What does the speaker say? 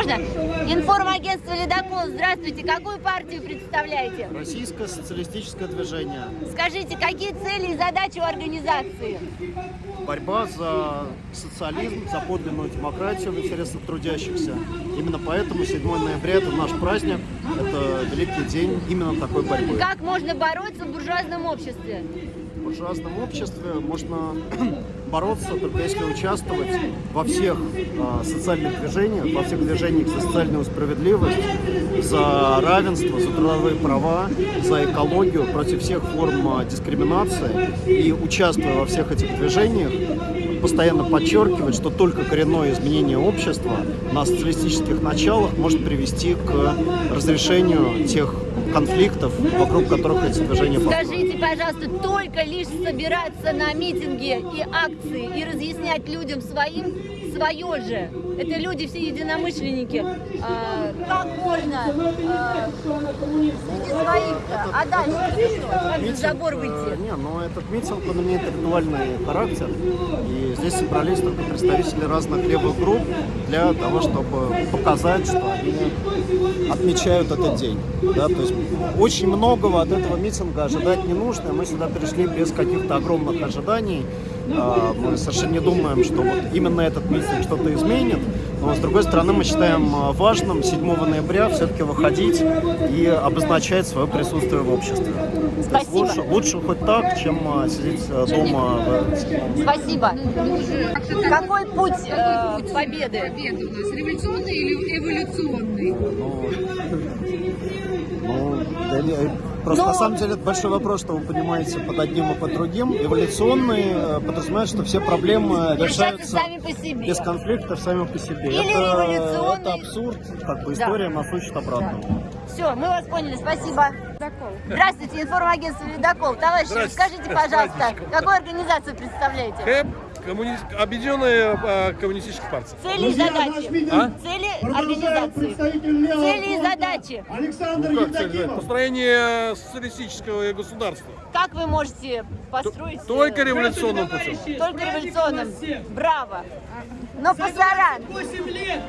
Можно? Информагентство «Ледокол». Здравствуйте. Какую партию представляете? Российское социалистическое движение. Скажите, какие цели и задачи у организации? Борьба за социализм, за подлинную демократию в интересах трудящихся. Именно поэтому 7 ноября это наш праздник, это великий день именно такой борьбы. Как можно бороться в буржуазном обществе? В буржуазном обществе можно бороться только если участвовать во всех а, социальных движениях, во всех движениях за социальную справедливость, за равенство, за трудовые права, за экологию, против всех форм а, дискриминации. И участвуя во всех этих движениях, постоянно подчеркивать, что только коренное изменение общества на социалистических началах может привести к разрешению тех конфликтов, вокруг которых эти движения построены. Скажите, пожалуйста, только лишь собираться на митинги и акции и разъяснять людям своим свое же. Это люди все единомышленники. А, как можно а, своих А дальше как за забор э, выйти? Не, но этот митинг, он имеет ритуальный характер. И здесь собрались только представители разных левых групп для того, чтобы показать, что они отмечают этот день. Да, то есть очень многого от этого митинга ожидать не нужно. Мы сюда пришли без каких-то огромных ожиданий. А, Мы совершенно не думаем, что вот именно этот митинг что-то изменит. Но, с другой стороны, мы считаем а, важным 7 ноября все-таки выходить и обозначать свое присутствие в обществе. Спасибо. лучше, лучше хоть так, чем а, сидеть а, дома. в- Спасибо. Какой путь э, победы? Победа у нас революционный или эволюционный? Ну, не, Просто Но- на самом деле это большой вопрос, что вы понимаете под одним и под другим. Эволюционный э, подразумевает, что все проблемы Решаются решаются сами по себе. без конфликтов сами по себе. Или это, революционный. это абсурд, как бы Да. история нас учит обратно. Все, мы вас поняли, спасибо. Здравствуйте, информагентство «Ледокол». Товарищи, скажите, пожалуйста, какую организацию представляете? Коммуни... Объединенная а, коммунистическая партия. Цели и задачи. А? Цели организации. Цели и задачи. Ну как цель, да? Построение социалистического государства. Как вы можете построить... э, Только революционным путем. Только революционным. Браво. Но пасаран. 8 лет